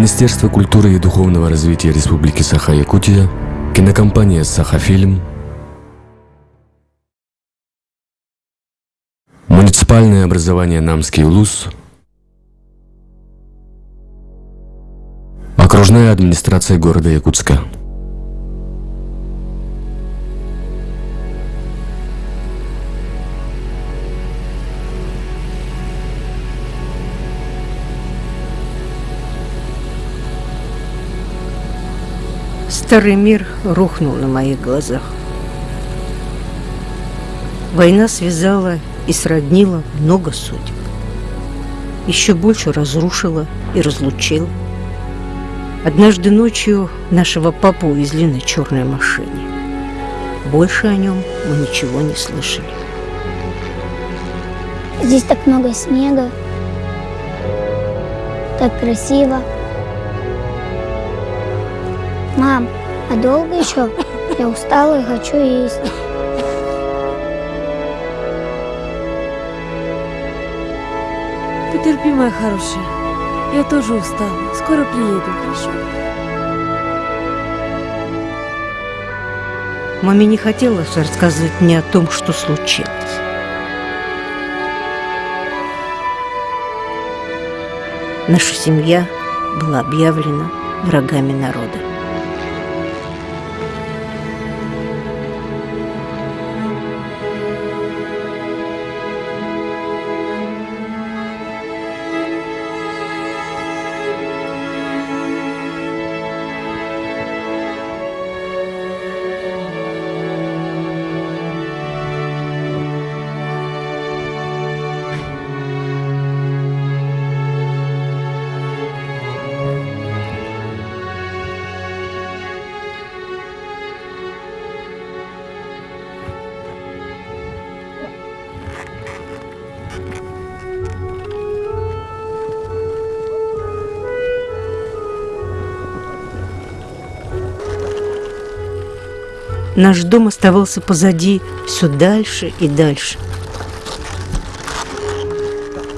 Министерство культуры и духовного развития Республики Саха-Якутия, кинокомпания «Саха-фильм», муниципальное образование «Намский Улус», окружная администрация города Якутска. Старый мир рухнул на моих глазах. Война связала и сроднила много судеб. Еще больше разрушила и разлучила. Однажды ночью нашего папу увезли на черной машине. Больше о нем мы ничего не слышали. Здесь так много снега, так красиво. Мам, а долго еще? Я устала и хочу есть. Потерпи, моя хорошая. Я тоже устала. Скоро приеду, хорошо? Маме не хотелось рассказывать мне о том, что случилось. Наша семья была объявлена врагами народа. Наш дом оставался позади все дальше и дальше.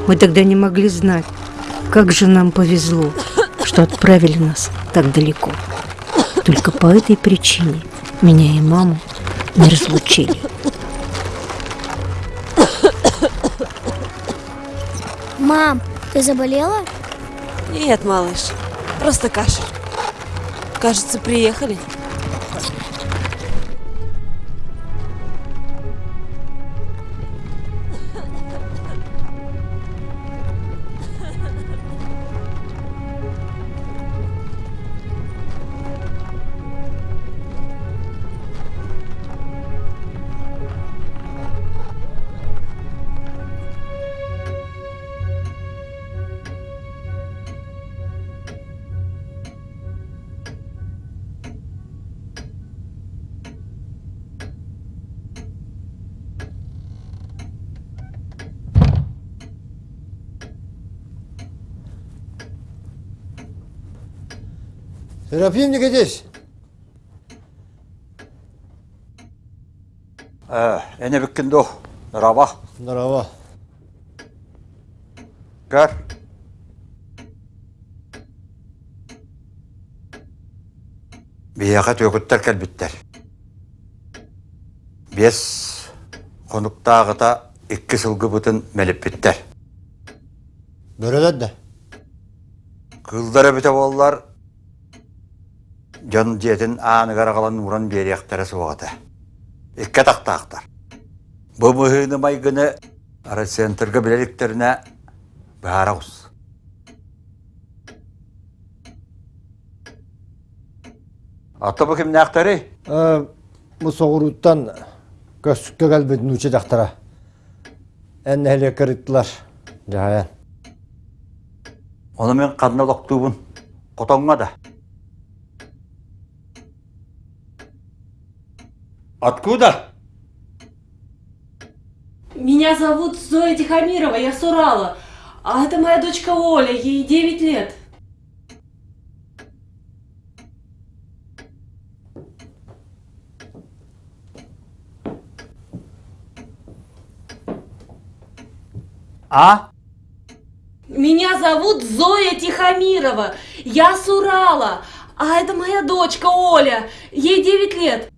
Мы тогда не могли знать, как же нам повезло, что отправили нас так далеко. Только по этой причине меня и маму не разлучили. Мам, ты заболела? Нет, малыш. Просто кашель. Кажется, приехали. Серафимника здесь. Эне біккінді нұрава. Нұрава. Кәр. Бияқат өкіттер кәлбіттер. Бес қонықтағыта үкі сылғы бұтын мәліп біттер. Бөреләді. Кылдары біте болылар жон жетін аны қалан уран берияқтары суағата. Икке тақтақтар. Бұ мұхыны майгыны ара центрге білеліктеріне барауыз. Атты бұл кімне ақтары? Мұ соғыруттан көстікке кәлбетін үші дақтара. Әнне әлі кіріттілар. Жағаян. Оны мен қанына доқтуыбын. Қотонға да. Откуда? Меня зовут Зоя Тихомирова, я с Урала. А это моя дочка Оля, ей 9 лет. А? Меня зовут Зоя Тихомирова. Я с Урала. А это моя дочка Оля. Ей 9 лет.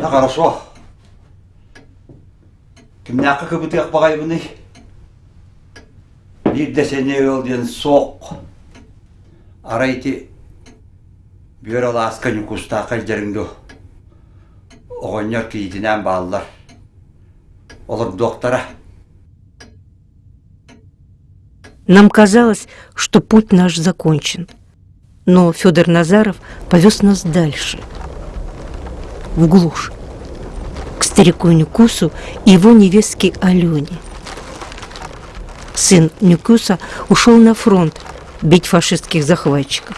Да хорошо. Багайбыны. Bir de seni öldüğün sok. Arayti bir ola askanı kusta kaljarındı. Oğonyor ki yitinen bağlılar. Olur doktora. Нам казалось, что путь наш закончен. Но Федор Назаров повез нас дальше, в глушь, к старику Нюкусу и его невестке Алене. Сын Нюкуса ушел на фронт бить фашистских захватчиков.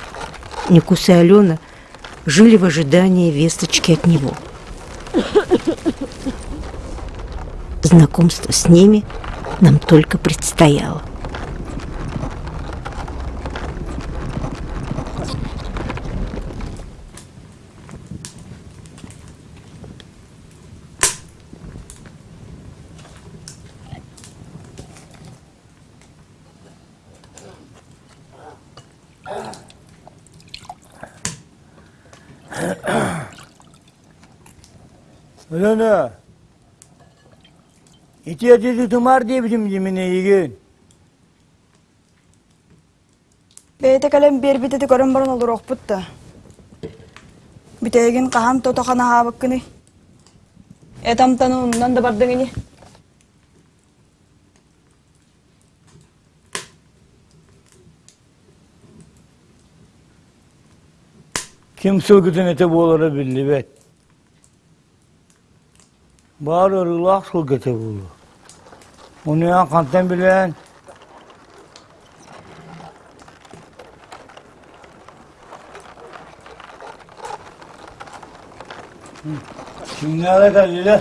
Нюкус и Алена жили в ожидании весточки от него. Знакомство с ними нам только предстояло. Өлені, ете етеді тұмар дейбізім мені еген. Бәйті кәлем бер бітеді көрім барын олыр оқпытты. Бітеген қаған тотақана хабық күні. Әтамтаны ұннан да бардыңыне. Kim sılgıtın ete bu olara білі bet. Bağırırlar, su getirirler. Onu ya kantan bilen Kimlere geldiler?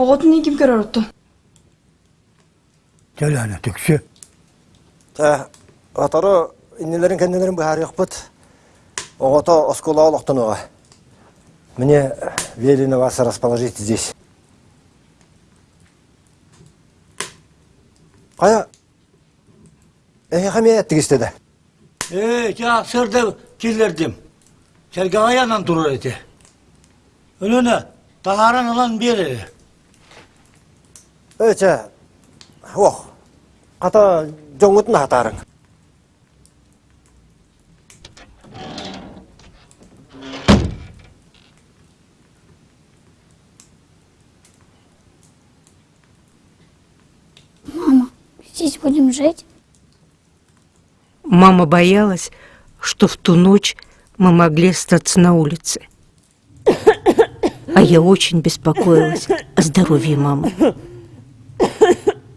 Оғытын ким көрөр отты? әне, түксі. Та, атары, иннелерін кәнділерін бұхар еқпіт. Оғыта оскола олықтын оға. Міне, велено вас расположить здесь. Қая, әйе қаме әттік істеді. Э, жа, келдердім. келердім. Кәргағаянан тұрыр әті. Үніне, тағаран ұлан береді. Өте, оқ, қата жоңытын атарың. Мама, здесь будем жить? Мама боялась, что в ту ночь мы могли остаться на улице. А я очень беспокоилась о здоровье мамы. Мне кажется, нам здесь не рады.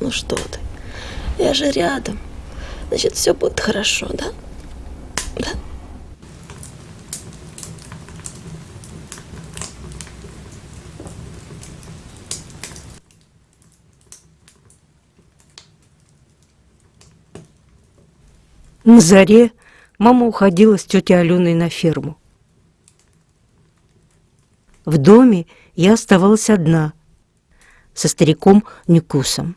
ну что ты? Я же рядом. Значит, все будет хорошо, да? Да? На заре мама уходила с тетей Аленой на ферму. В доме я оставалась одна. со стариком Нюкусом.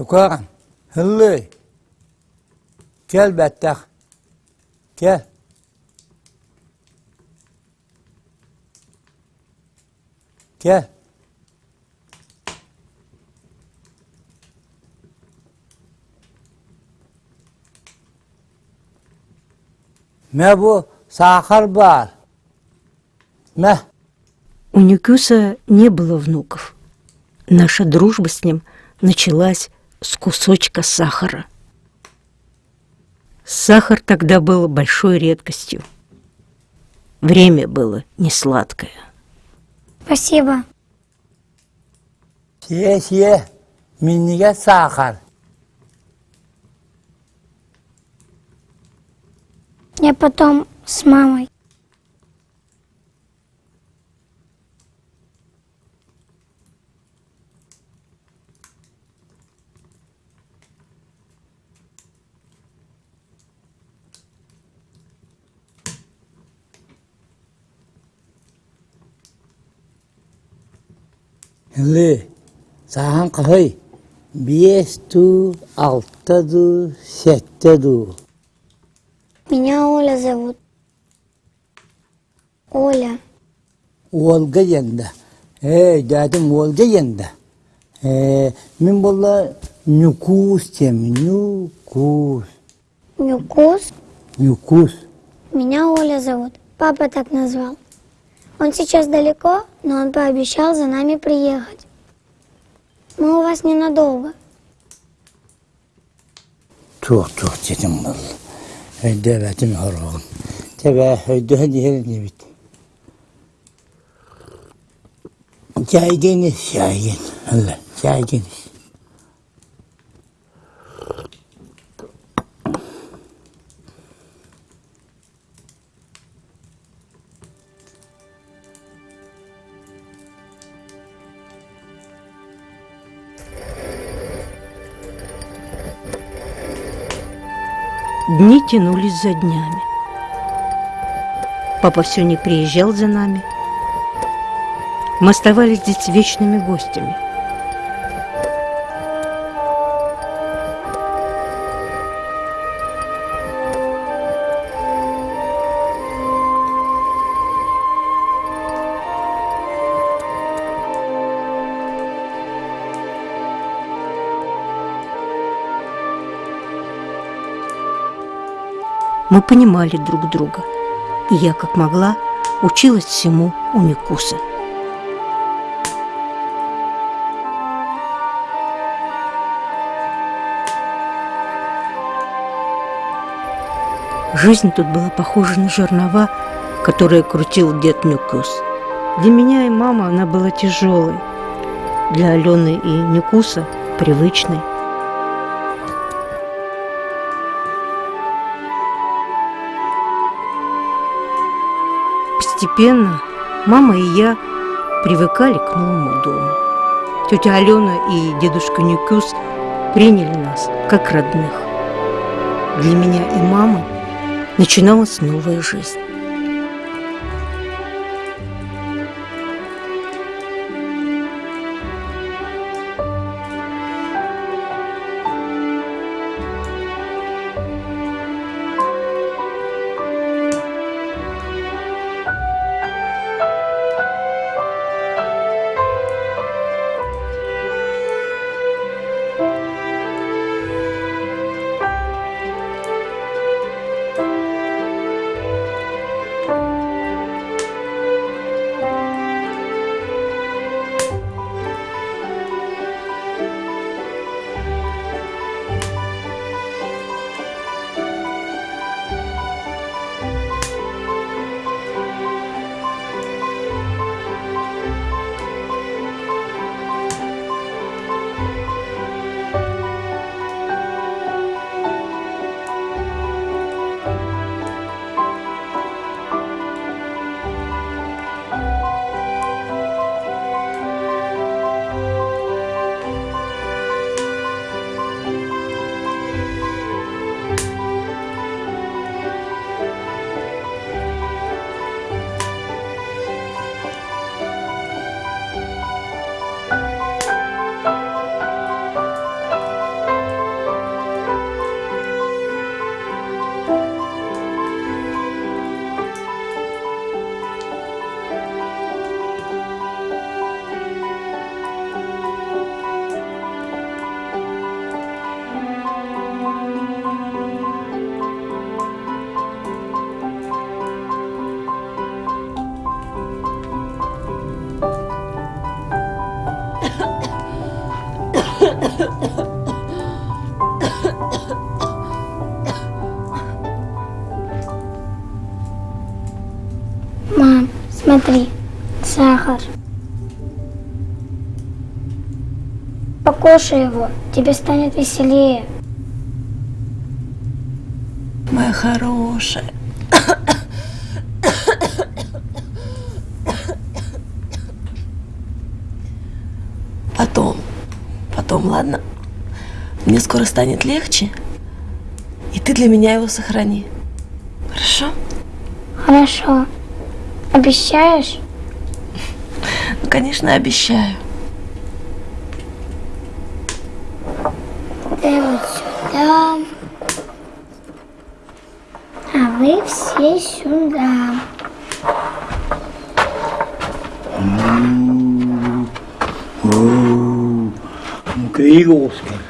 Тукаган, хыллы. Кел бәттәк. Кел. Кел. Мә бу сахар бар. Мә. У Нюкюса не было внуков. Наша дружба с ним началась с кусочка сахара. Сахар тогда был большой редкостью. Время было не сладкое. Спасибо. Сие, сие. Миннигә сахар. Я потом с мамой. Хыллы. Сахан кахый. Бес ту, алты ду, сетте ду. Меня Оля зовут. Оля. Олга янда. Эй, дадым Олга янда. Э, Мен болла нюкус тем, нюкус, Нюкус. нюкус. Меня Оля зовут. Папа так назвал. Он сейчас далеко, но он пообещал за нами приехать. Мы у вас ненадолго. Тух, тух, dedim valla. Höyde evetim horogum. Tebe höyde höyde yerini bit. Caygeniz, caygin. Allah, caygeniz. Дни тянулись за днями. Папа все не приезжал за нами. Мы оставались здесь вечными гостями. Мы понимали друг друга, и я, как могла, училась всему у Никуса. Жизнь тут была похожа на жернова, которые крутил дед Нюкус. Для меня и мамы она была тяжелой, для Алены и Нюкуса – привычной. Постепенно мама и я привыкали к новому дому. Тетя Алена и дедушка Нюкюс приняли нас как родных. Для меня и мамы начиналась новая жизнь. Покушай его, тебе станет веселее. Моя хорошая. Потом, потом, ладно. Мне скоро станет легче, и ты для меня его сохрани. Хорошо? Хорошо. Обещаешь? Ну, конечно, обещаю. 이거 없습니다.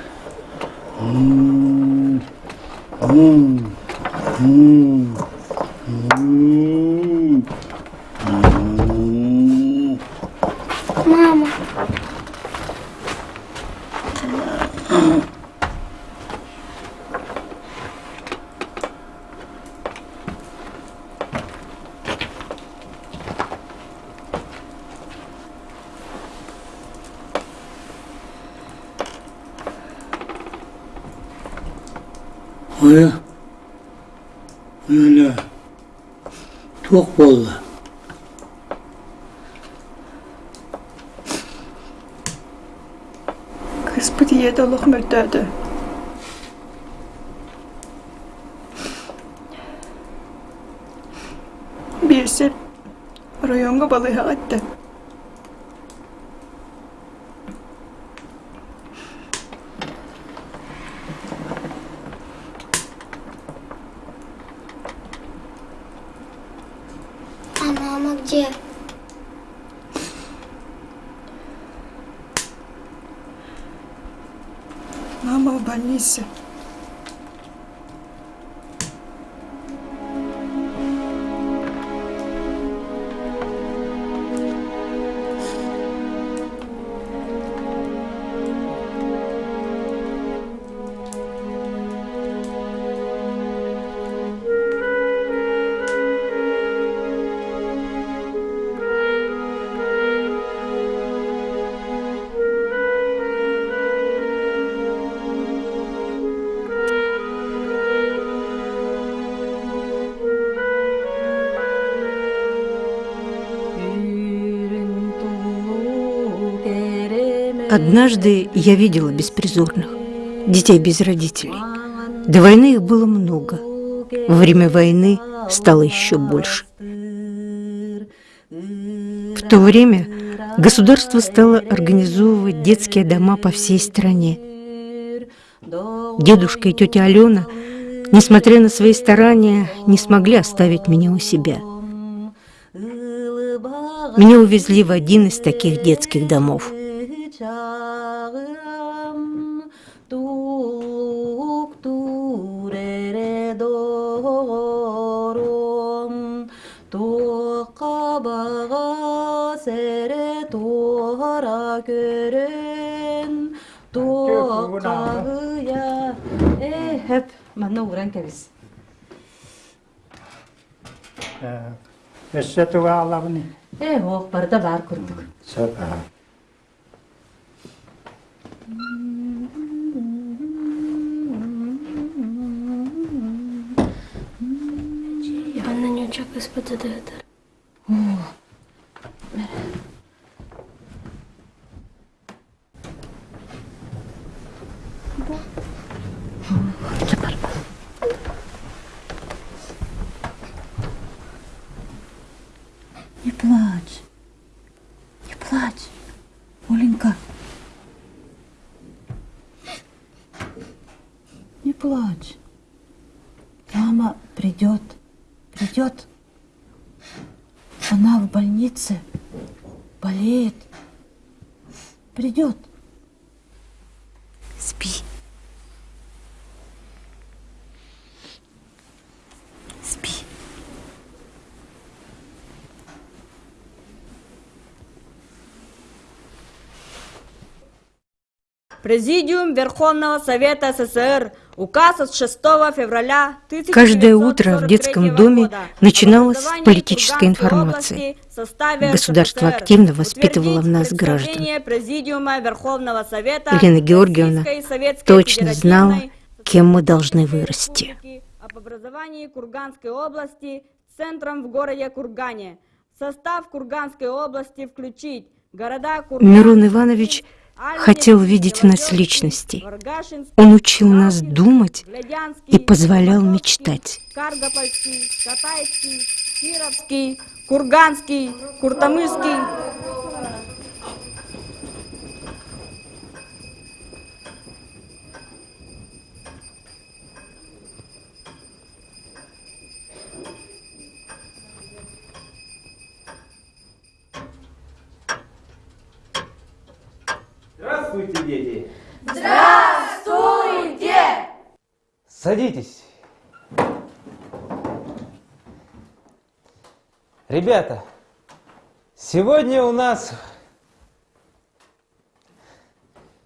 Однажды я видела беспризорных, детей без родителей. До войны их было много. Во время войны стало еще больше. В то время государство стало организовывать детские дома по всей стране. Дедушка и тетя Алена, несмотря на свои старания, не смогли оставить меня у себя. Меня увезли в один из таких детских домов. Мана уран кәбіз. Өссө туга алабыны. Е, оқ, барда бар күрдік. Сапа. Иван Нючак из-под задает. Не Придет. Она в больнице. Болеет. Придет. Президиум Верховного Совета СССР. Указ от 6 февраля 1943 Каждое утро в детском доме года начиналось с политической информации. Государство СССР активно воспитывало в нас граждан. Елена Георгиевна точно знала, кем мы должны вырасти. Об образовании Курганской области центром в городе Кургане. В состав Курганской области включить города Курган, Мирон Иванович хотел видеть в нас. Варгашинский, Он учил нас думать и позволял мечтать. Курганский, Куртамышский. Здравствуйте, дети! Здравствуйте! Садитесь. Ребята, сегодня у нас...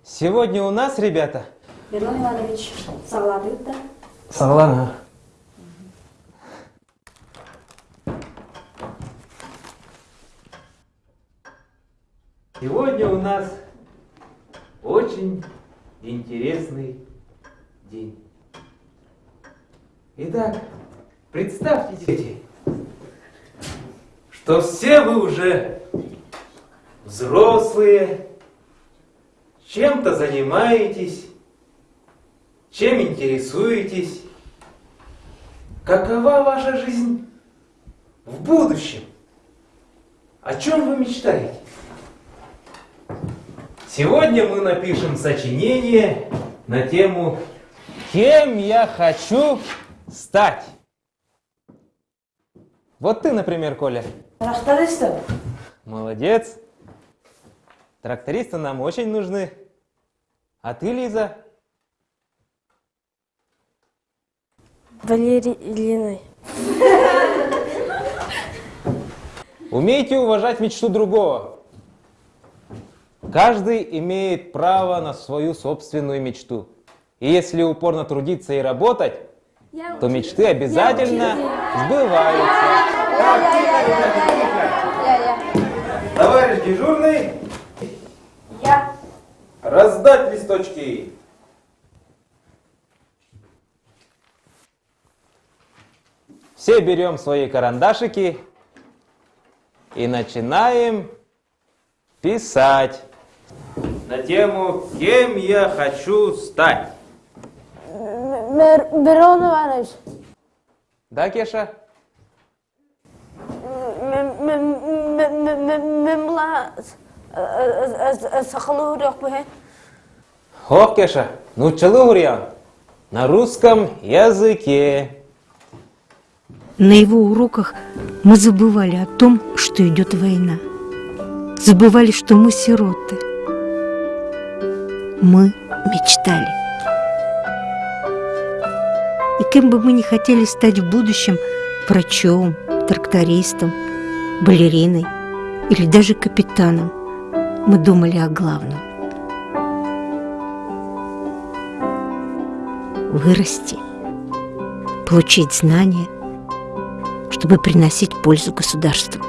Сегодня у нас, ребята... Мирлан Иванович сағладық та. Согласна. Сегодня у нас очень интересный день. Итак, представьте, дети, что все вы уже взрослые, чем-то занимаетесь, чем интересуетесь, какова ваша жизнь в будущем, о чем вы мечтаете. Сегодня мы напишем сочинение на тему «Кем я хочу стать?». Вот ты, например, Коля. Трактористом. Молодец. Трактористы нам очень нужны. А ты, Лиза? Валерий Ильиной. Умейте уважать мечту другого. Каждый имеет право на свою собственную мечту. И если упорно трудиться и работать, то мечты обязательно сбываются. Товарищ дежурный, Я. раздать листочки. Все берем свои карандашики и начинаем писать на тему «Кем я хочу стать?». Мирон Иванович. Да, Кеша? Мемла сахалу рөхбе. Ох, Кеша, ну челу гурьян. На русском языке. На его уроках мы забывали о том, что идет война. Забывали, что мы сироты. Мы мечтали. И кем бы мы ни хотели стать в будущем врачом, трактористом, балериной или даже капитаном, мы думали о главном. Вырасти, получить знания, чтобы приносить пользу государству.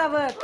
Our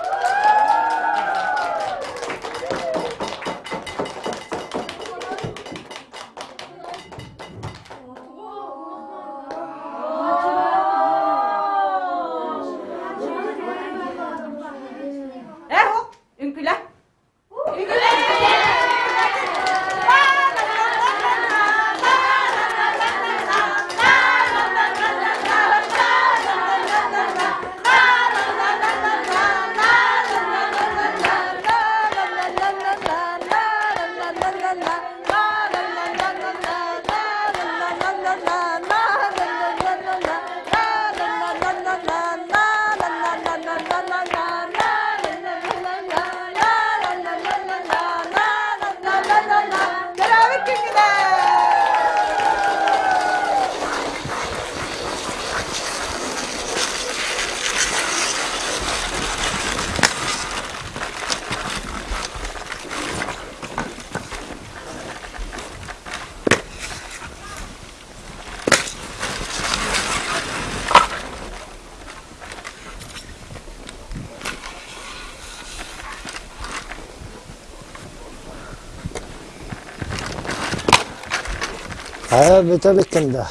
Ha, bete bittim de.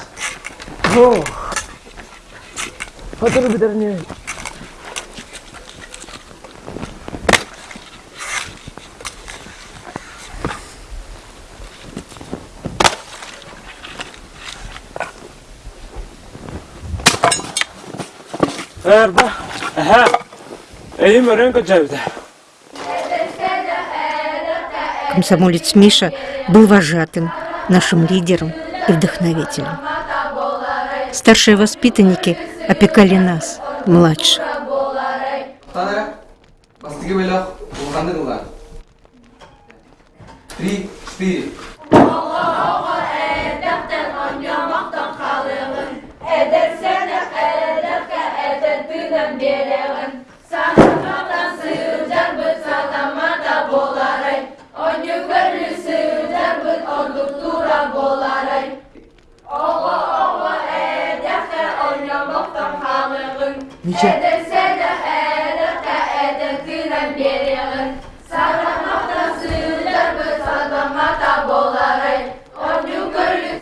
Oh. Hatırı biterini. Эрда. Ага. Эйм рынка джавда. Комсомолец Миша был вожатым, нашим лидером и вдохновителем. Старшие воспитанники опекали нас, младших.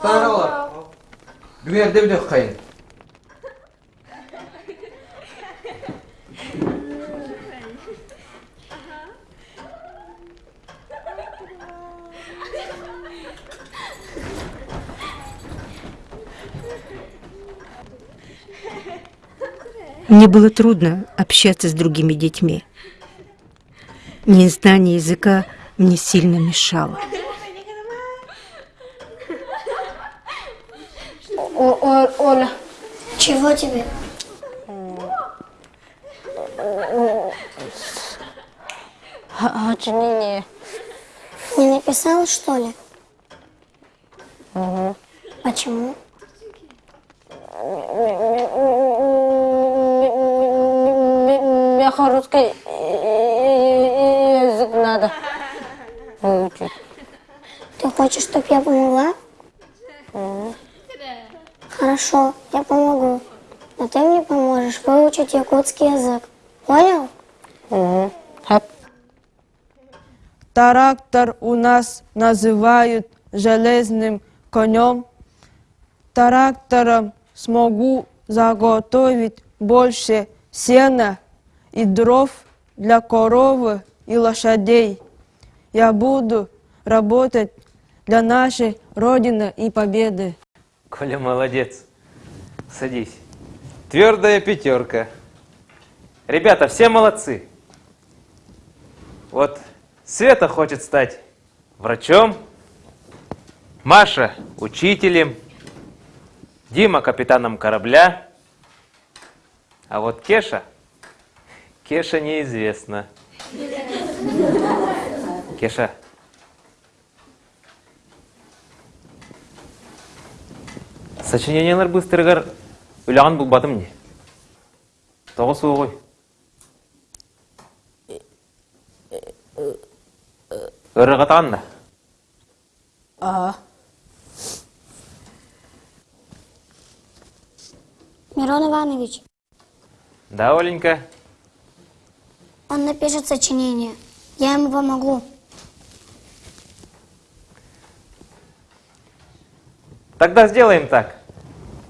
Olar. Güverde bir dök kayın. Мне было трудно общаться с другими детьми. Незнание языка мне сильно мешало. О, о, Оля. Чего тебе? Очнение. Не написал, что ли? Угу. Почему? Мне русский язык надо выучить. Ты хочешь, чтобы я помогла? Хорошо, я помогу. Но ты мне поможешь выучить якутский язык. Понял? Угу. Трактор у нас называют железным конем. Трактором смогу заготовить больше сена и дров для коровы и лошадей. Я буду работать для нашей Родины и Победы. Коля молодец. Садись. Твердая пятерка. Ребята, все молодцы. Вот Света хочет стать врачом, Маша учителем, Дима капитаном корабля, а вот Кеша, Кеша неизвестно. Кеша, сочинениелер быстыргар уйлаған бұл батым не? тоғы су ғой өрі қатаған да Ага. Мирон Иванович, да оленька он напишет сочинение. Я ему помогу. Тогда сделаем так.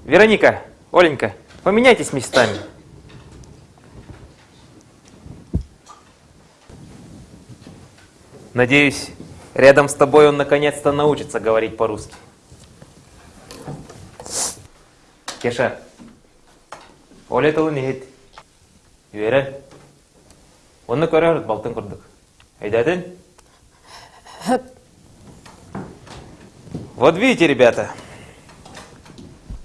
Вероника, Оленька, поменяйтесь местами. Надеюсь, рядом с тобой он наконец-то научится говорить по-русски. Кеша, Оля тылын ехет. Вера, оны көрерді балтын құрдық. Айдадын? Вот видите, ребята,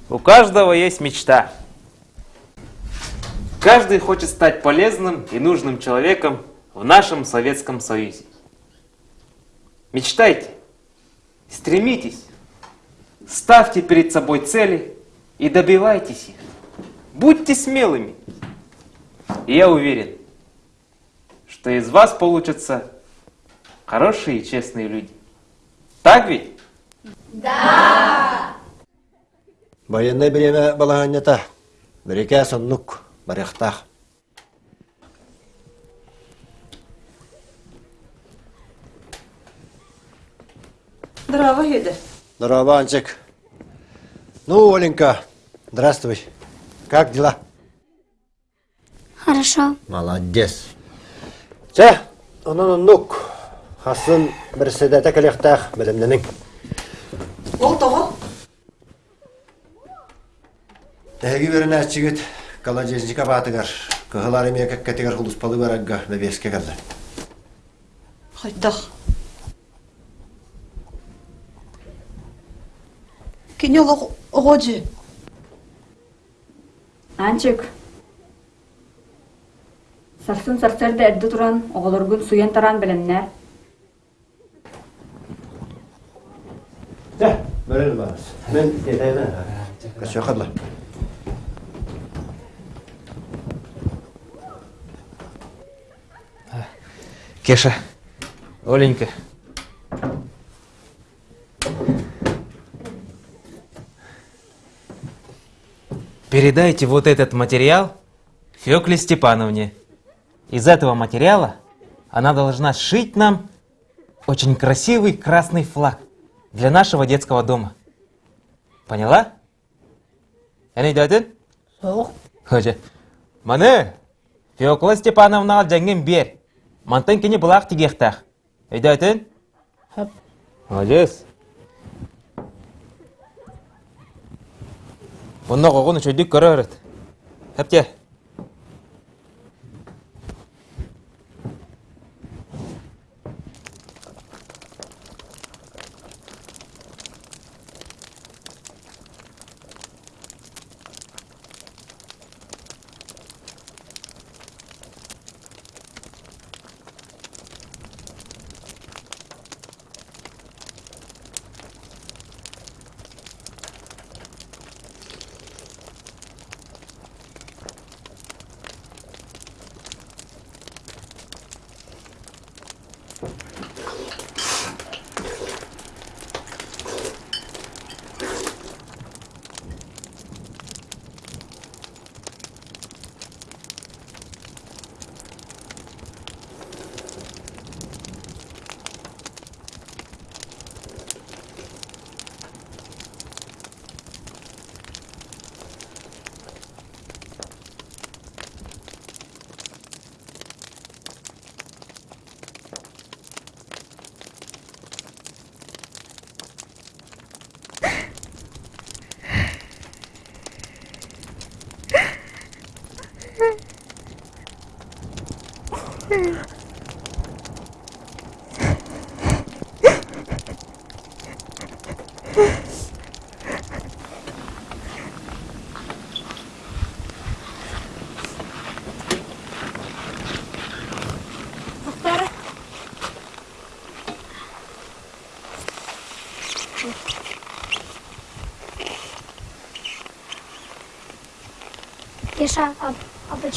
у каждого есть мечта. Каждый хочет стать полезным и нужным человеком в нашем Советском Союзе. Мечтайте, стремитесь, ставьте перед собой цели и добивайтесь их. Будьте смелыми. И я уверен, что из вас получатся хорошие и честные люди. Так ведь? Байынны білеме балағаннята, біреке сонлық барықтақ. Здраво, еді. Здраво, Анчик. Ну, Оленька, здравствуй. Как дела? Хорошо. Молодец. Че, онын нук, хасын бір седәті кіліқтақ білімдінің. Ол тоғы? Тәһәги берін әтчігіт колодезника батыгар, кыһылар эме кәккәтегер хулуспалы барагга бәбеске кәлді. Хойтақ. Кенел оғоджи. Анчик. Сарсын сарсарды әрді тұран, оғылыргүн суен таран біліннәр. Да, бәрін барыз. Мен кетейден. Қашуа қадла. Кеша, Оленька. Передайте вот этот материал Фекле Степановне. Из этого материала она должна сшить нам очень красивый красный флаг для нашего детского дома. Поняла? Әне дәдін? Соқ. Ходжа. Маны, Феокла Степановна жаңген бер. Мантан кене бұлақ тегектақ. Әйді әтін? Хап. Молодец. Бұнна қоғын үшілдік көрі өріт. Хапте.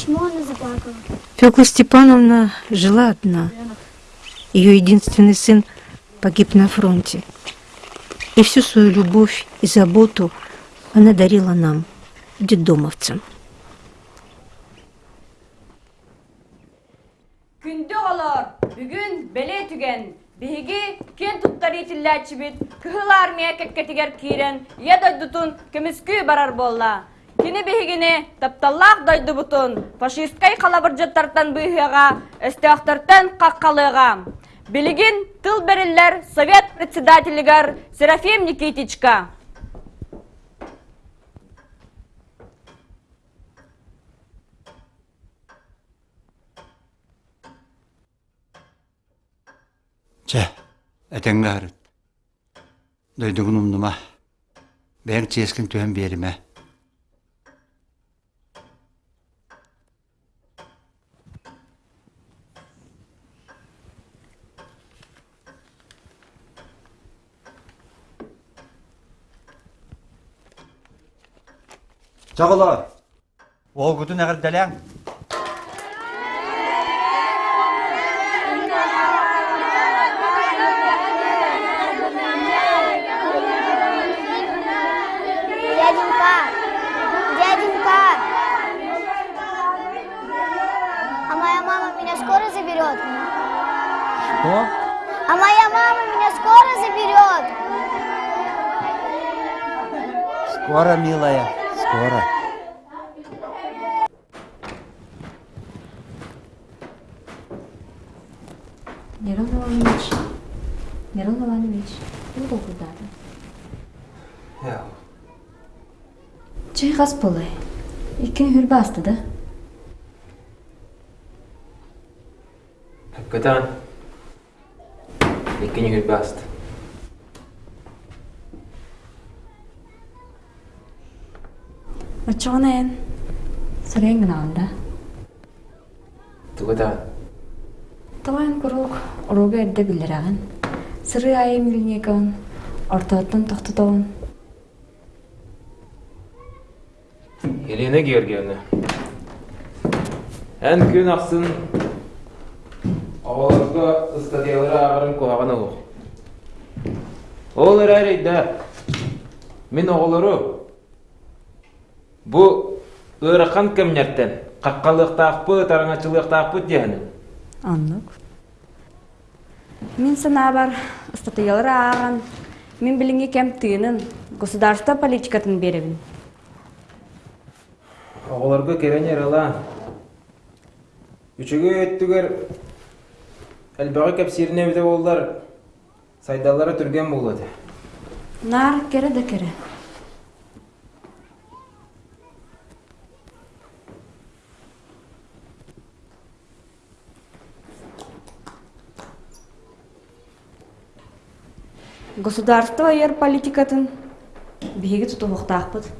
Почему она заплакала? Фёкла Степановна жила одна. Ее единственный сын погиб на фронте. И всю свою любовь и заботу она дарила нам, детдомовцам. Күнді олар, бүгін беле түген, биһиги кен туттар итилләчибит, кыһыл армия кеккетигер кирен, я дойдутун кемискү барар болла. Кини биһигини тапталлах дойду бутун, фашисткай қалабыржаттартан бұйығыға, әстеақтартан қаққалыға. Білігін тыл берілер совет председателігер Серафим Никитичка. Че, әтенгі Дойдығын ұмдыма. Бәрін ческін түйен беріме. Чағылар. Ол күтін әғір дәләң. Дяденька! Дяденька! А моя мама меня скоро заберет? Что? А моя мама меня скоро заберет? Скоро, милая, скоро. болай Екен иккин хүрбі астыды Көтән. Екен хүрбі асты. Өтчіғын әйін. Сүрең гін алында. Түгі тағын. Тұғайын күрілік ұруға әрді білдір білдірағын. Сүрі айым гіліне кәуін. Ортоттың тұқты тұғын. Елена Георгиевна. Ән күн ақсын ауаларға стадиялары ағарын құлағаны ұлық. Ол әрәйді, мен оғылыру, бұ ұрықан кімнерттен, қаққалықта ақпы, тарыңачылықта ақпы дегені. Аннық. Мен сана бар статьялары ағын, мен біліңе кәм түйінің, государство политикатын беремін. Оғыларға керен ерала. Үчігі өттігер әлбәғі кәпсеріне біде олар сайдалары түрген болады. Нар кере де кере. Государство ер политикатын биһиги тутубуктаакпыт.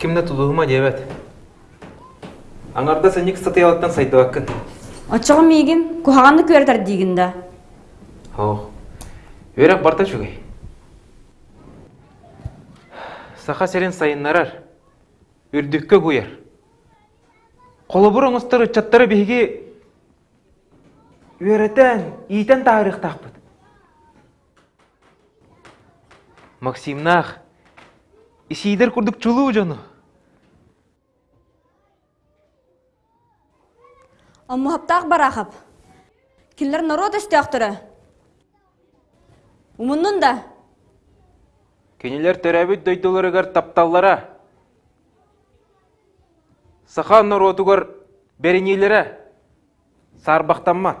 Кімді тұлығыма дебет? Аңарда сәнек сатыялыктан сайды баккын. Ачыгым мигин кухаганды көрдер дегенде. О, өрек барта жүгей. Саха серен сайыннарар. көйер. Қолы бұр оңустары чаттары биһиги үйрәтән, ийтән тарих Максим Максимнах, исидер курдук чулу жону. Аммуһаптаах барахап. Киллер народ истиахтыры. Умуннун да. Кенелер төрәбіт дөйділерігер тапталлара. Саха народугар беренелері сарбақтанма.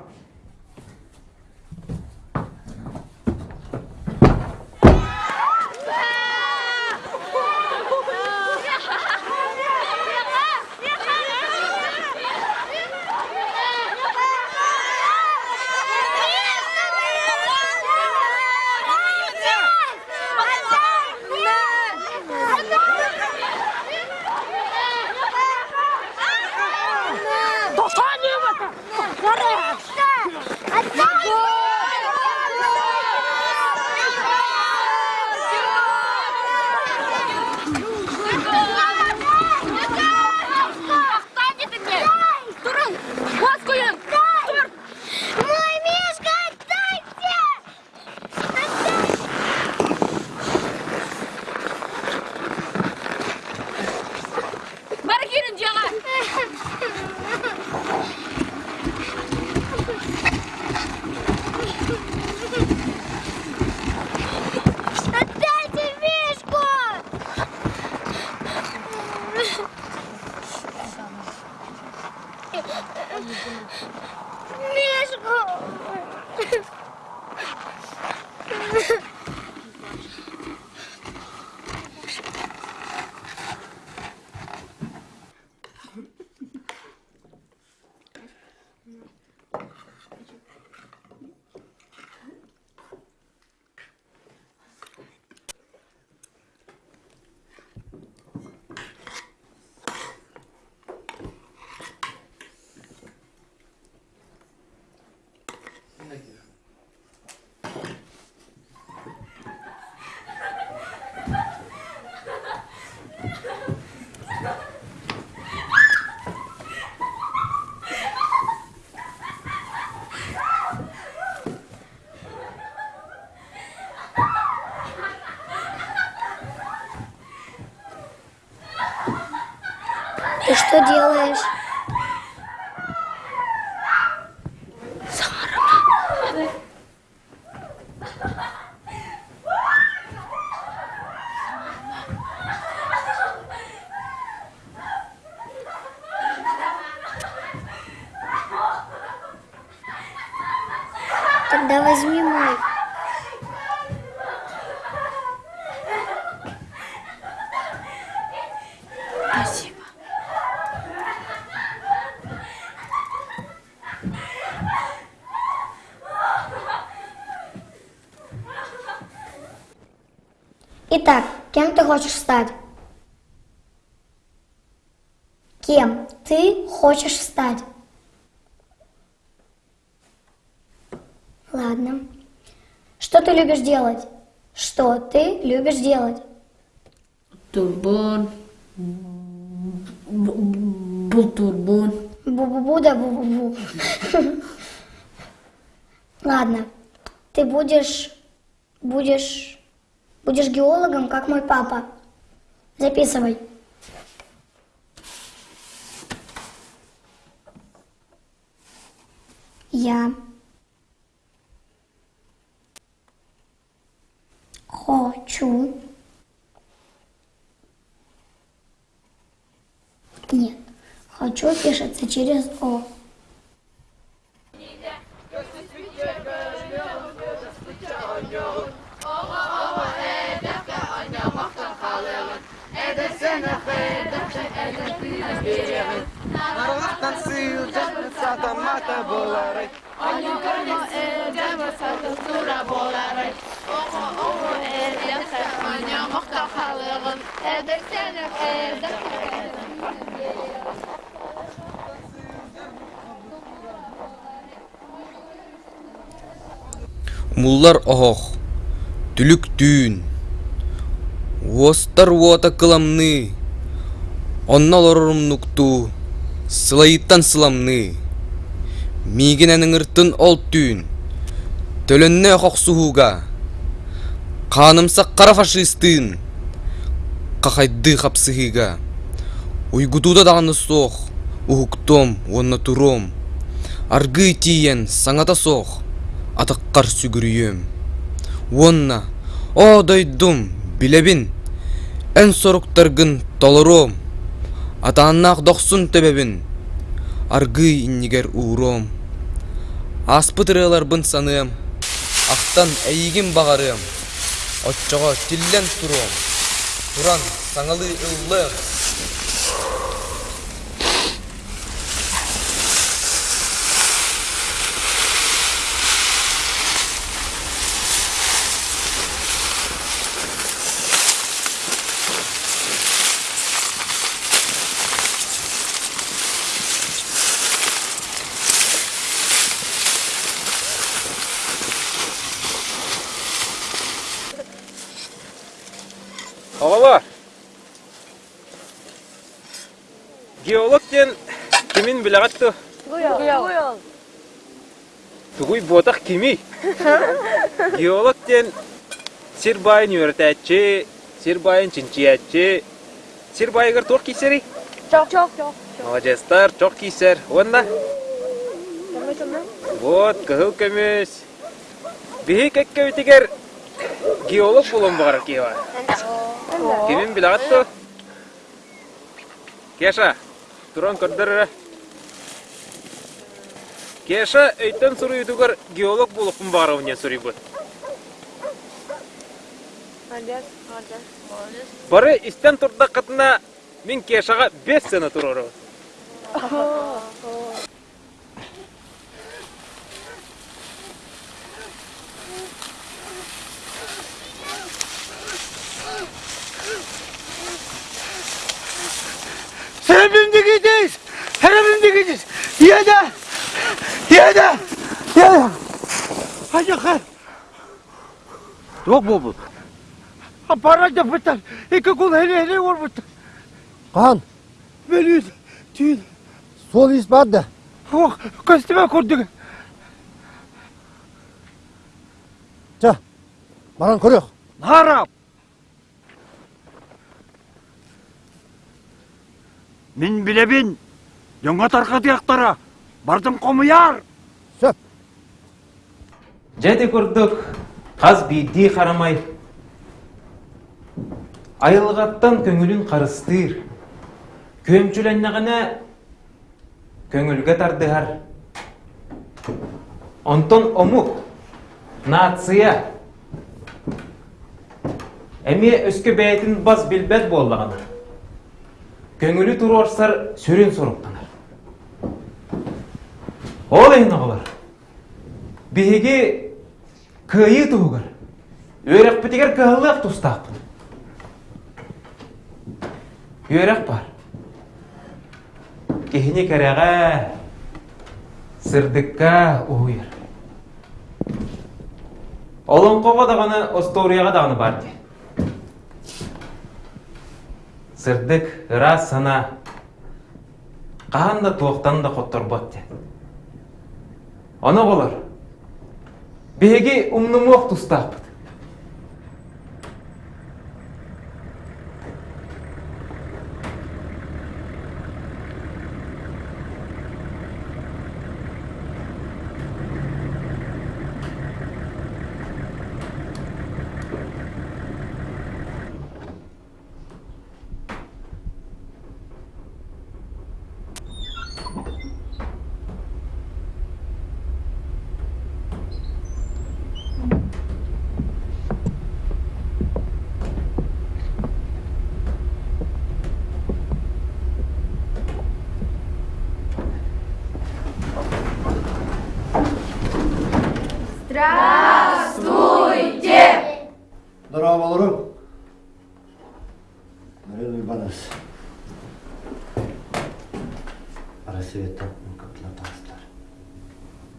Good deal. Кем ты хочешь стать? Кем ты хочешь стать? Ладно. Что ты любишь делать? Что ты любишь делать? Турбон. Был турбон. Бу-бу-бу да бу-бу-бу. Ладно. Ты будешь... Будешь... Будешь геологом, как мой папа. Записывай. Я хочу... Нет. Хочу пишется через О. Оллар оғық, түлік түйін. Остар уата кыламны, оннал орымнукту, сылайыттан сыламны. Мигенәнің ұртын ол түйін, төлінне қоқсуға, Қанымса қара фашистын, қақайды қапсығыға. Уйгутуда дағаны соқ, ұғықтом, онна тұром, арғы тиен саңата соқ. атаккар сүгүрүйөм. Уонна о дойдум билебин эн соруктаргын толорум атанак доксун төбөбүн аргый иннигер ууруом аспытырыларбын саныым актан эйигин багарыым отчого тиллен туруум туран саалы ыы Кеттен кемин билағатты. Гуял. Тугуй ботақ кемей. Геологтен сирбайын өртәтчі, сирбайын чинчиятчі, сирбайығыр тоқ кейсері? Чоқ, чоқ, чоқ. Молодестар, чоқ кейсер. Онда? Вот, кығыл көмес. Бейі кәкке өтігер геолог болуын бұғар кейуа. Кемен білағатты? Кеша? Тұран көрдірі. Кеша өйттен сұры үйтігір геолог болуқын бары өне сұры бұд. Бары істен тұрда қатына мен кешаға 5 сені тұрыры. Tarafımdakisiz. Tarafımdakisiz. Yedi. Yedi. Yedi. Hadi kal. Yok mu bu? Para da biter. İki kul hele hele var biter. Kan. Veriyor. Tüyün. Sol ispat da. Bak oh, kastime kurduk. Çah. Baran kuruyor. Harap. Мен білебін, дөңі тарқа бардың қомыяр! Сөп! Жәді көрдік, қаз бейді қарамай. Айылғаттан көңілін қарыстыр. Көмчіл әйнағына көңілге тардығар. Онтон омуқ, нация. Әме өскі бәйтін бас білбәт болдығаны көңілі тұру орыстар сөрен сороптанар ол ең эне болар көйі тұғығыр. Өрек үөрекпитигер кыһыллыак тұстақпын. Өрек бар Кейіне кихини сұрдыққа ұғыр. Олың қоға дағаны осторияга дағаны бар дейді. Сырдык ыра сана каанда туоктан да котторбот ди. Оны болар. Беги умнумук тустаппыт.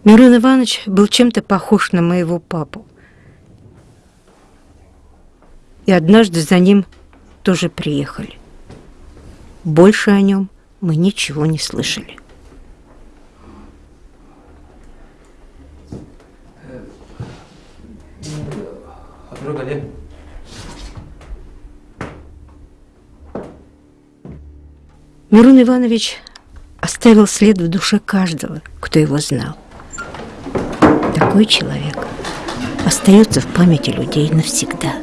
Мирон Иванович был чем-то похож на моего папу. И однажды за ним тоже приехали. Больше о нем мы ничего не слышали. Отругали. Мирон Иванович оставил след в душе каждого, кто его знал. Такой человек остается в памяти людей навсегда.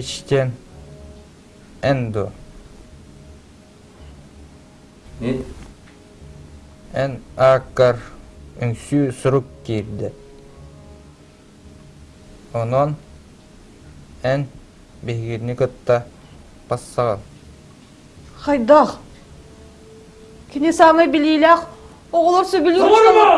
Norwich'ten Endo. Ne? Эн акар үңсү сұрук Оның Онон ән бегірні көтті бассаған. Хайдақ! Кіне самы білейләқ, оғылар сөбілі ұрыштамар.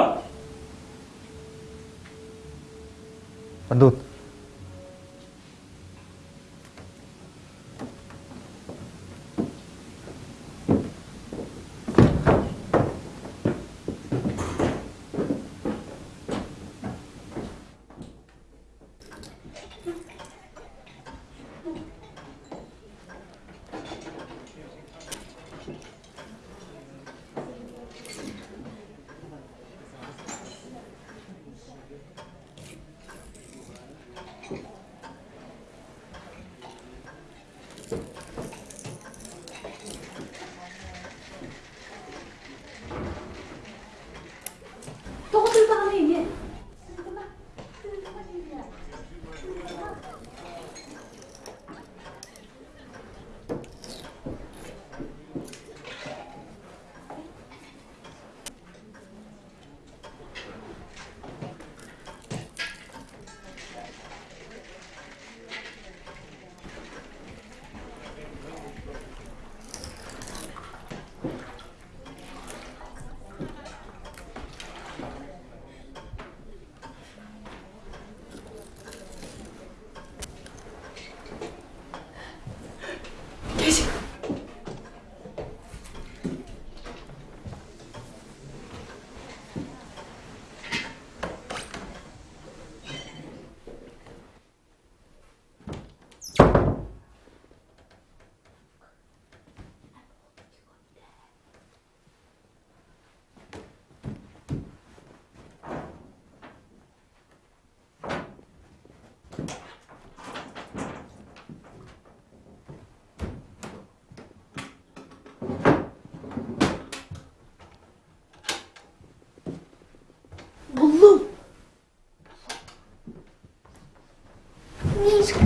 Мишка,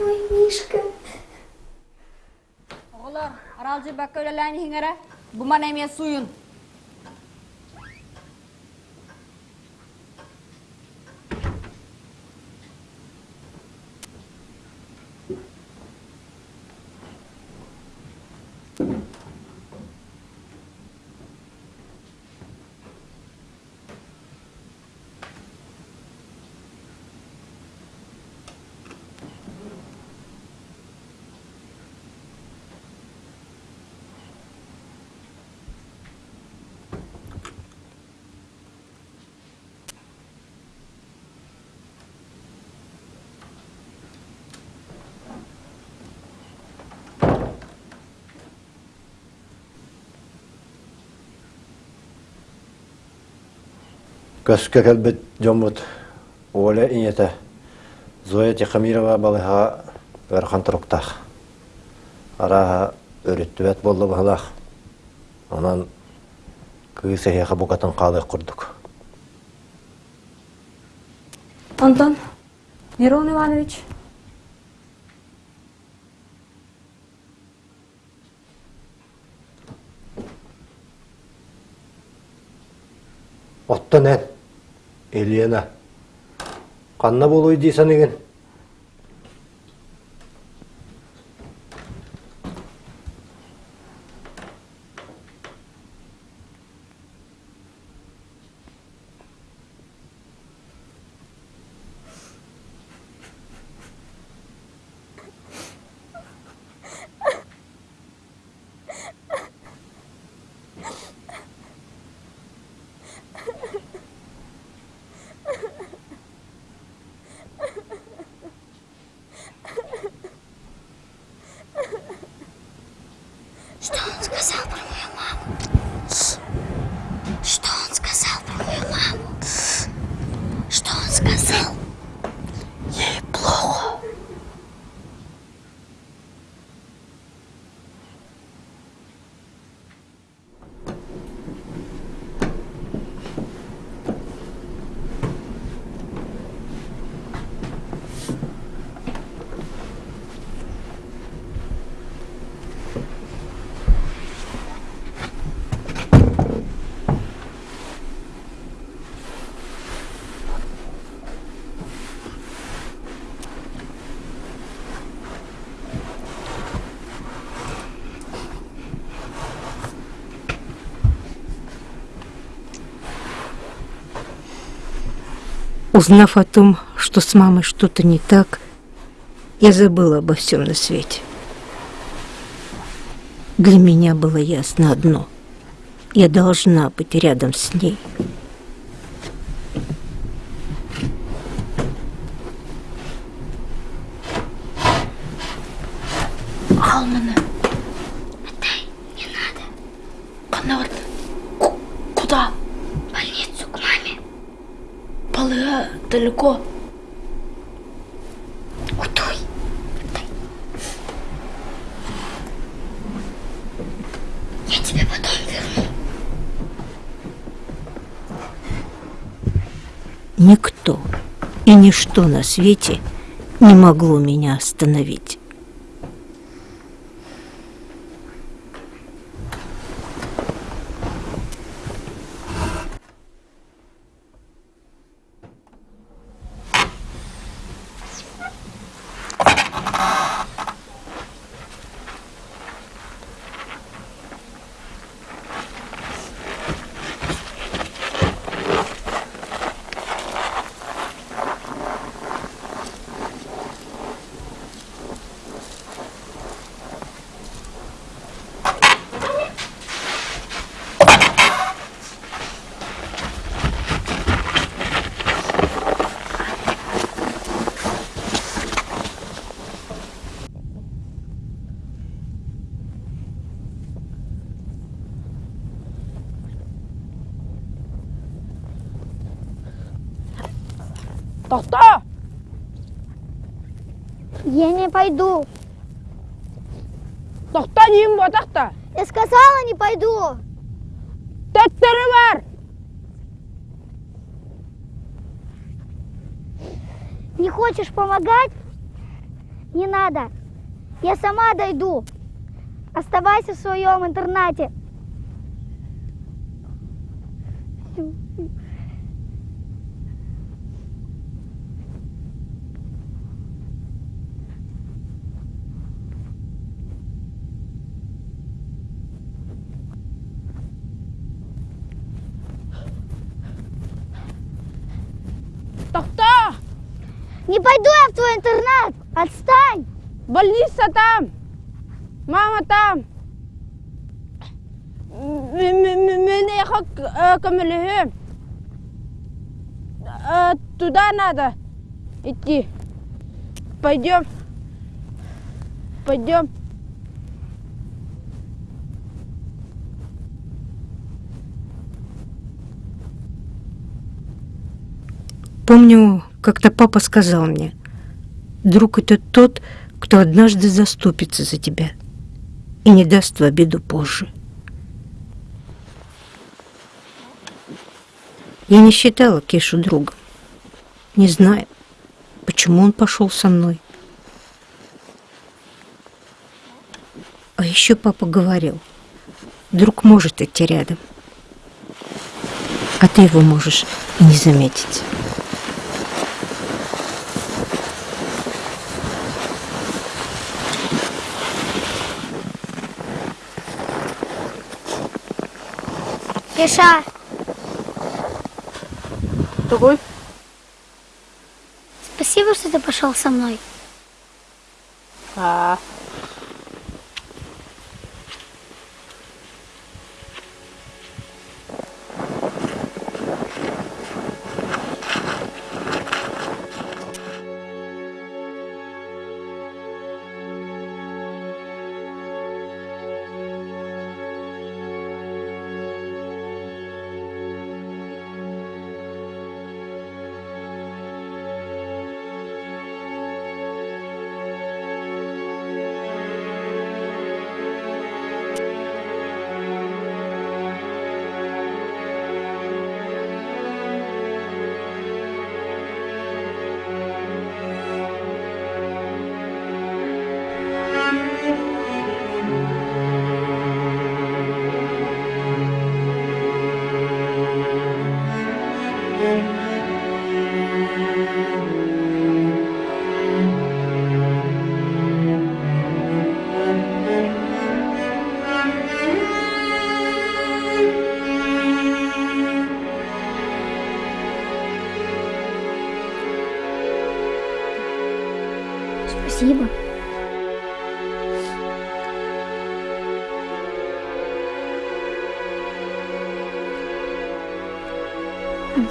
мой Мишка. Олар, аралжи бакка өлеләйін бұман әме суйын. Көске кәлбіт жомбут Оля инеті Зоя Тихамирова балыға өрхан тұруқтақ. Араға өріттібәт болды бағылақ. Онан күйісі еқі бұқатын қалық құрдық. Антон, Нерон Иванович. Оттан әт. Елена. Қанна болуй дейсен еген. Узнав о том, что с мамой что-то не так, я забыла обо всем на свете. Для меня было ясно одно. Я должна быть рядом с ней. Алманы. Отдай, не надо. Канат. Куда? В больницу к маме. Балыга далеко. Удуй. Я тебе потом верну. Никто и ничто на свете не могло меня остановить. Тоқта! Я не пойду. Тоқта деймін ба тоқта! Я сказала, не пойду. Тәттері бар! Не хочешь помогать? Не надо. Я сама дойду. Оставайся в своем интернате. Тоқта! Не пойду я в твой интернат. Отстань. Больница там! Мама там! Мен ехал к Камелихе. Туда надо идти. Пойдем. Пойдем. Помню, как-то папа сказал мне, друг это тот, кто однажды заступится за тебя и не даст в обиду позже. Я не считала Кешу другом. Не знаю, почему он пошел со мной. А еще папа говорил, друг может идти рядом, а ты его можешь не заметить. Кеша, Такой? спасибо, что ты пошел со мной. А. Спасибо.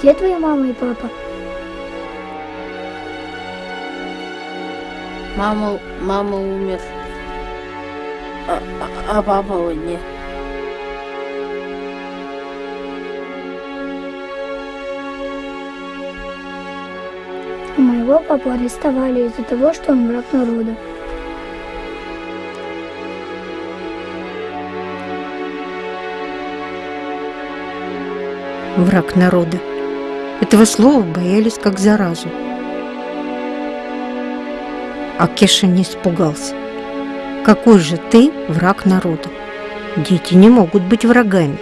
Где твоя мама и папа? Мама, мама умер. А, а- а папа вот нет. У моего папу арестовали из-за того, что он враг народа. Враг народа. Этого слова боялись как заразу. А Кеша не испугался. Какой же ты враг народа? Дети не могут быть врагами.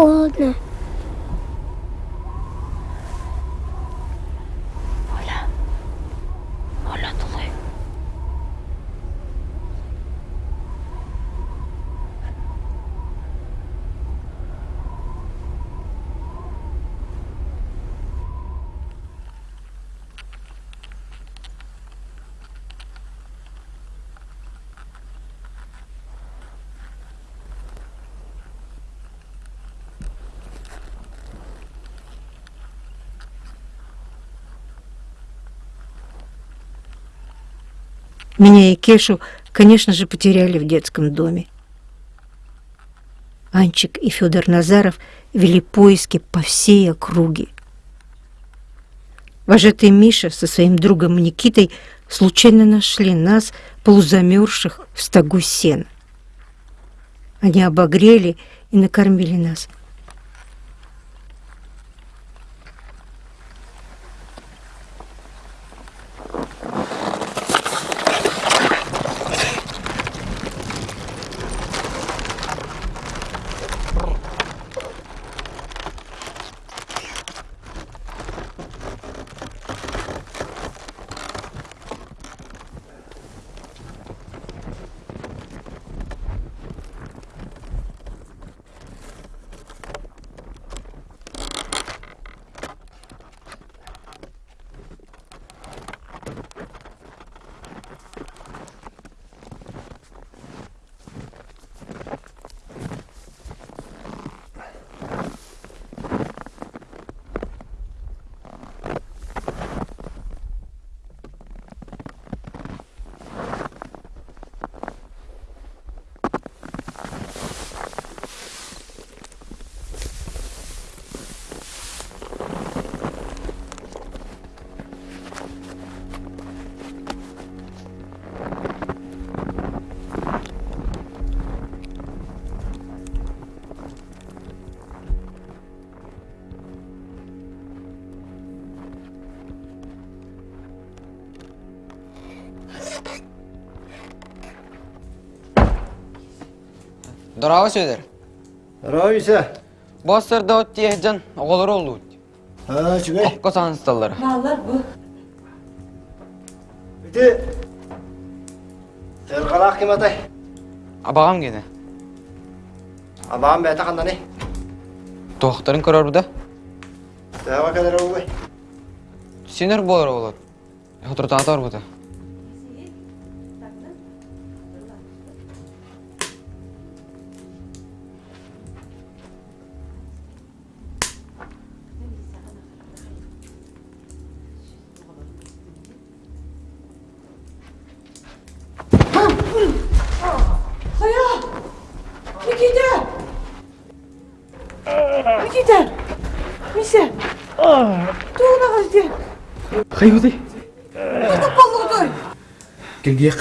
холодно. Меня и Кешу, конечно же, потеряли в детском доме. Анчик и Федор Назаров вели поиски по всей округе. Вожатый Миша со своим другом Никитой случайно нашли нас, полузамерзших в стогу сена. Они обогрели и накормили нас. Дұрава сөйдер? Дұрава үйсе. Бастыр да өтті ехджан, оғылыр олды өтті. Haa, жүгей. Оққа санысталар. Малар бұл. Үті, сөрқалақ кем атай? Абағам кені. Абағам бәті қанда не? Тоқтарын көрер бұда? Тәуі кәдір ол бай. Сенір болар олады. Құтыртан атар бұда. қай өтей қолыңды кел киек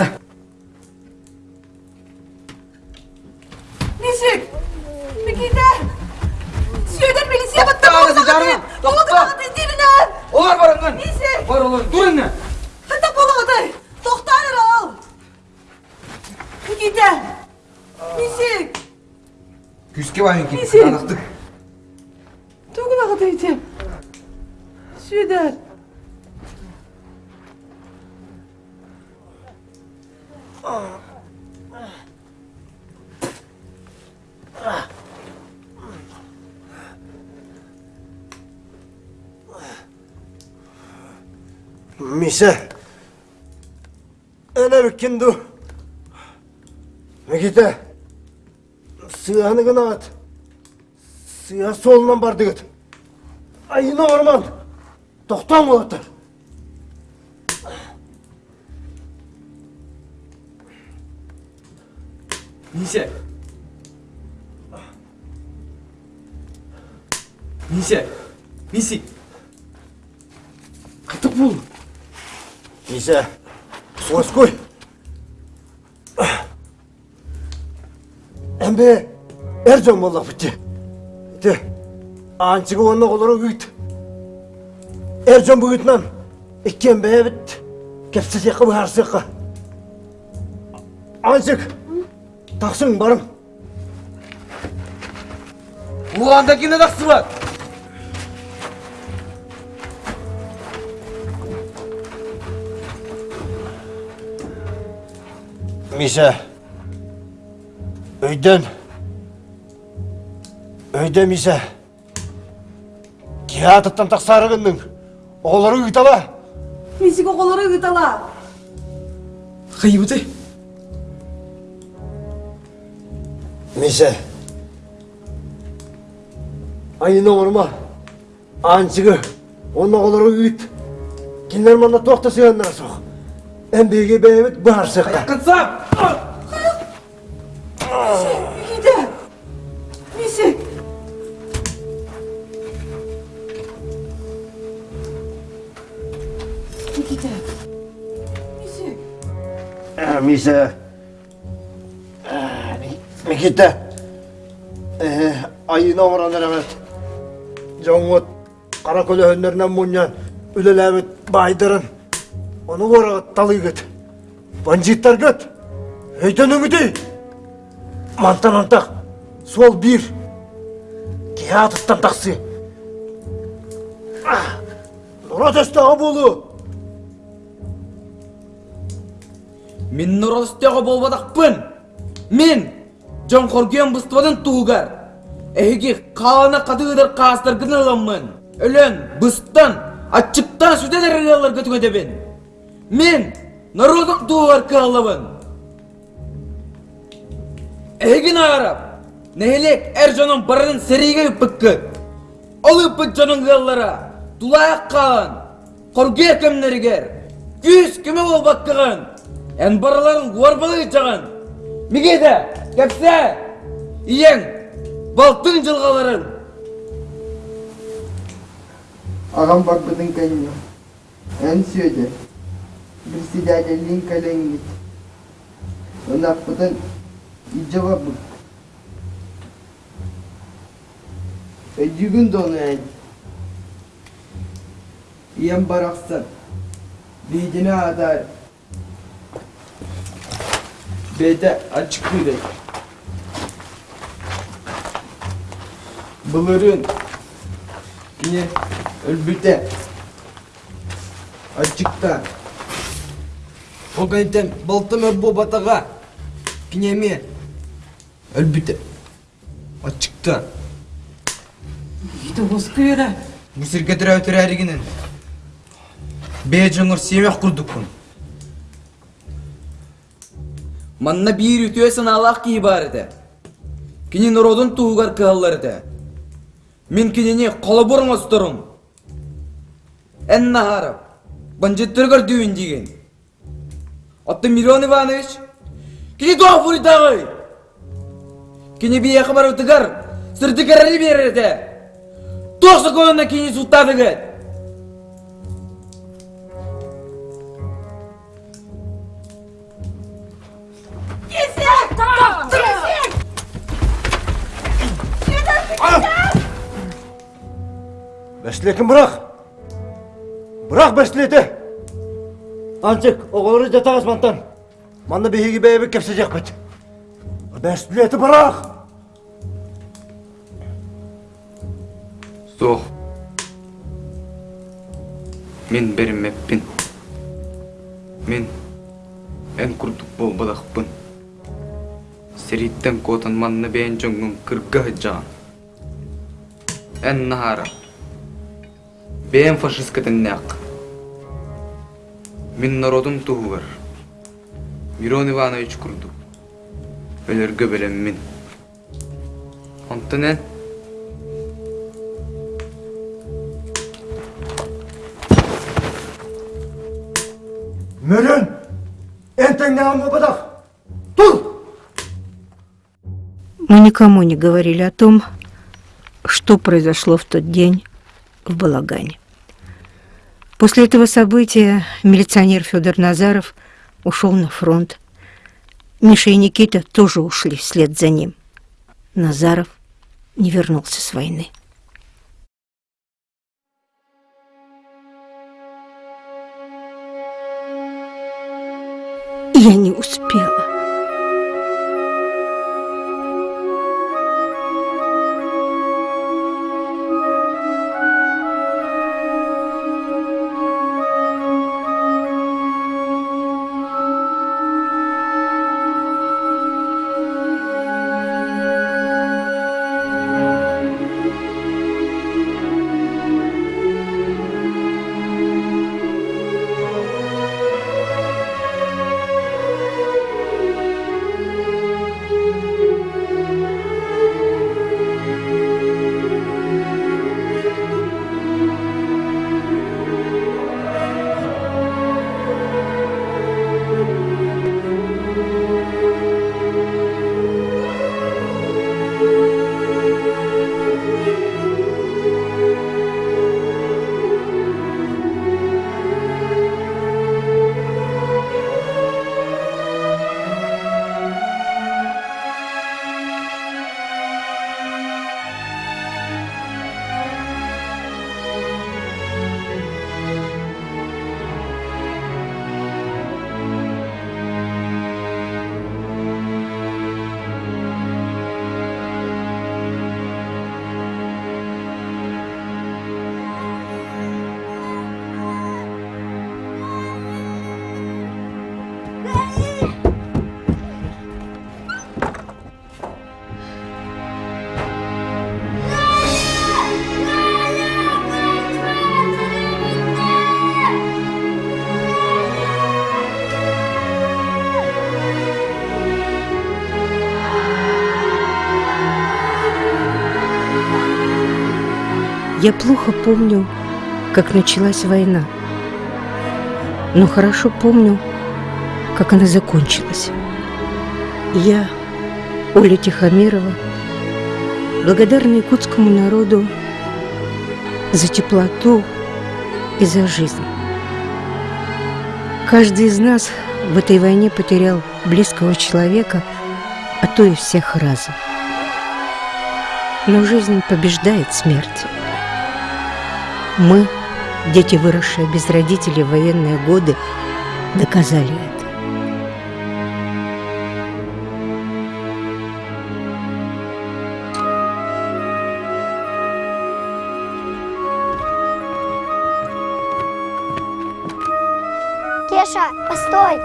солынан бар деген. айына орман! Тоқтан ұлаттар несе несе несе Қытып бол несе суаскөй әмбе әр жоң болақ әржан молла бітті анчыгы онна колору үйт. Эржон бүгүтнан бәе бэбит кепсе сека бу харсыка. Анчык таксың барым. Уганда кине таксы бар. Миша, үйден! үйден Миша, театрдан тақсары көндің олары ыйтала мен сиге олары ыйтала кыйбыты месе айына орма анчыгы онна олары ыйт кинер манна тоқта сыйаннарасоқ эмбеге бэбит барсықта кыцап Ә, Миша, Никита, айына орандар әмет. Жоңғыт, қара көлі мұньян, үлеләмет байдырын. Оны орағыт талы гөт. Бандиттар гөт. Өйтен үңіді. Мантан антақ, сол бір. Театртан тақсы. Нұрат өстіға болу. Мен нұрыстығы болбадақпын. Мен жон қорген бұстывадың туғар. Әйге қалана қадығыдар қастар гыналамын. Өлен бұстан, атчыптан сүдедер ылалар көтігөдебін. Мен народық туғар калабын. Әйгін арап, нәйлек әр жонын барының сереге үппіккі. Ол үппік жонын ғаллара, дулаяқ қалан, қоргер кімнергер, күз кімі ол баққыған, ән бараларын орбалай жаған. Мегеді кәпсе иен, балтың жылғаларын ағам бар бұдың кәйіне ән сөйді бір сидәлелін кет. онақ бұдың ижава бұл. өйдігін доны ән. Иен барақсы бейдіне адар B'de açık bir de. Bılırın yine ölbüte açıkta. Oganiten baltım öbü batağa pinemi ölbüte açıkta. Үйді осы көйірі. Мүсірге дүрәу түрәрігінен. Бе жұмыр семек құрдық bunu. Манна бир үтө саналақ ки бар ете. Кини нуродун тугар кыллар ете. Мен кинини колоборун остурум. Эн нахарып. Банжеттергер дүйін деген. Отты Мирон Иванович, кини тофури тагы. Кини бияқы барып тыгар, сырты кәрәрі береді. Тоқсы көйінна кини суттады. Бәшілекін бұрақ! Бұрақ бәшілеті! Анчик, оғылыры жатағыз мантан. Манны бейгі бәйбі кепсе жақпет. Бәшілеті бұрақ! Соқ. Мен бәрім мәппін. Мен ән күрдік бол бадақпын. سريتن كوتن من نبين جنگن كرگه جان النهار بين فاشسكة الناق من народым туғыр. Мирон Иванович күрді. Өліргі білім мин. Онтыны? Мөрін! Әнтің нәуімі бұдақ! Тұл! Мы никому не говорили о том, что произошло в тот день в Балагане. После этого события милиционер Федор Назаров ушел на фронт. Миша и Никита тоже ушли вслед за ним. Назаров не вернулся с войны. Я не успела. Я плохо помню, как началась война. Но хорошо помню, как она закончилась. Я, Оля Тихомирова, благодарна якутскому народу за теплоту и за жизнь. Каждый из нас в этой войне потерял близкого человека, а то и всех разом. Но жизнь побеждает смерть. Мы, дети, выросшие без родителей в военные годы, доказали это. Кеша, постой!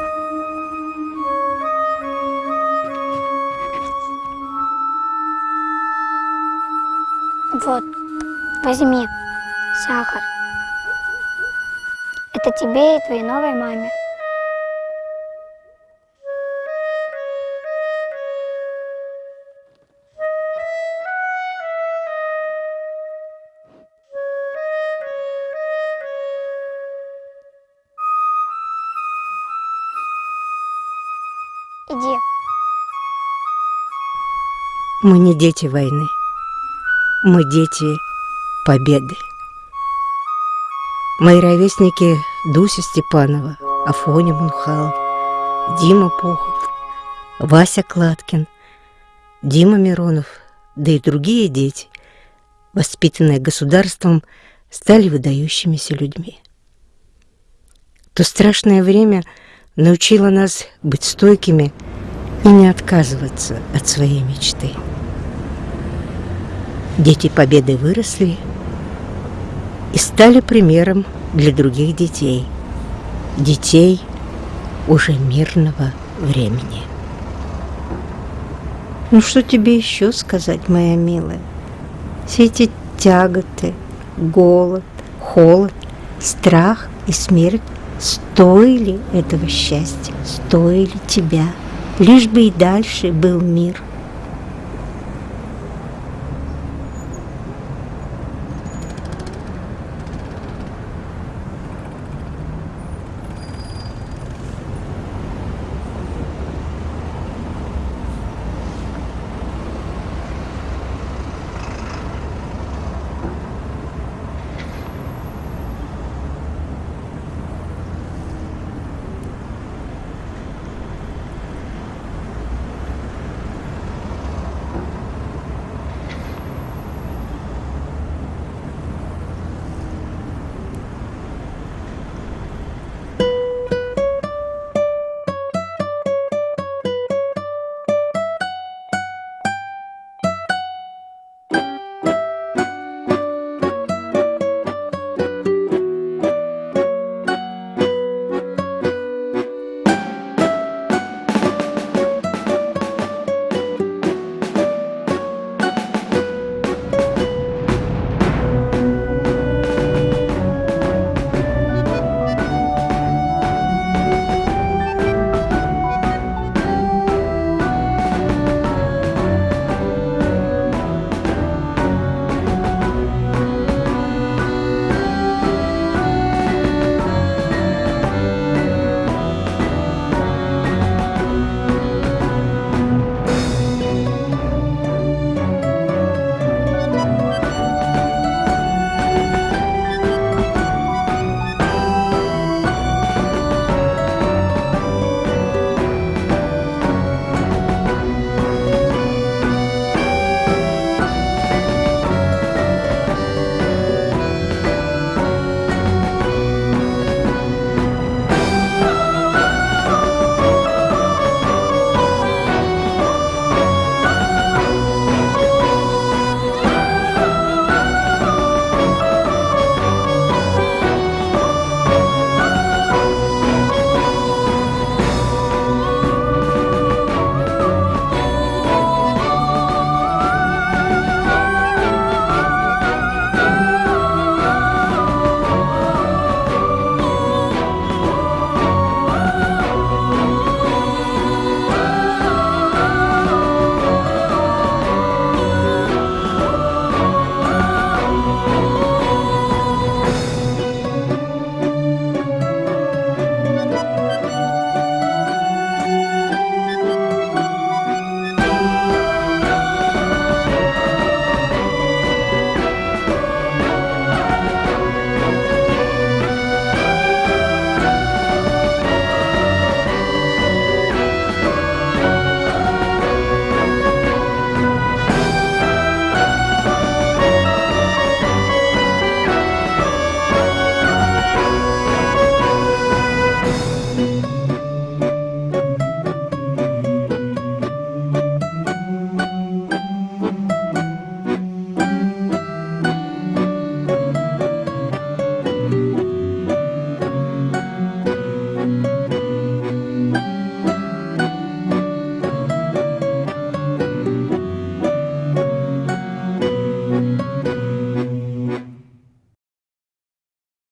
Вот, возьми сахар. Это тебе и твоей новой маме. Иди. Мы не дети войны. Мы дети победы. Мои ровесники Дуся Степанова, Афоня Мунхалов, Дима Пухов, Вася Кладкин, Дима Миронов, да и другие дети, воспитанные государством, стали выдающимися людьми. То страшное время научило нас быть стойкими и не отказываться от своей мечты. Дети Победы выросли и стали примером для других детей. Детей уже мирного времени. Ну что тебе еще сказать, моя милая? Все эти тяготы, голод, холод, страх и смерть стоили этого счастья, стоили тебя. Лишь бы и дальше был мир –